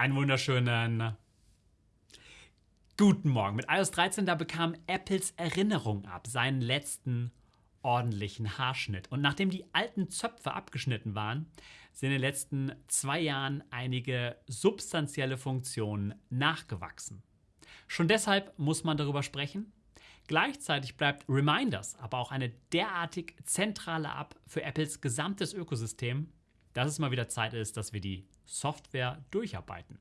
Einen wunderschönen guten Morgen. Mit iOS 13, da bekam Apples Erinnerung ab, seinen letzten ordentlichen Haarschnitt. Und nachdem die alten Zöpfe abgeschnitten waren, sind in den letzten zwei Jahren einige substanzielle Funktionen nachgewachsen. Schon deshalb muss man darüber sprechen. Gleichzeitig bleibt Reminders aber auch eine derartig zentrale App für Apples gesamtes Ökosystem, dass es mal wieder Zeit ist, dass wir die Software durcharbeiten.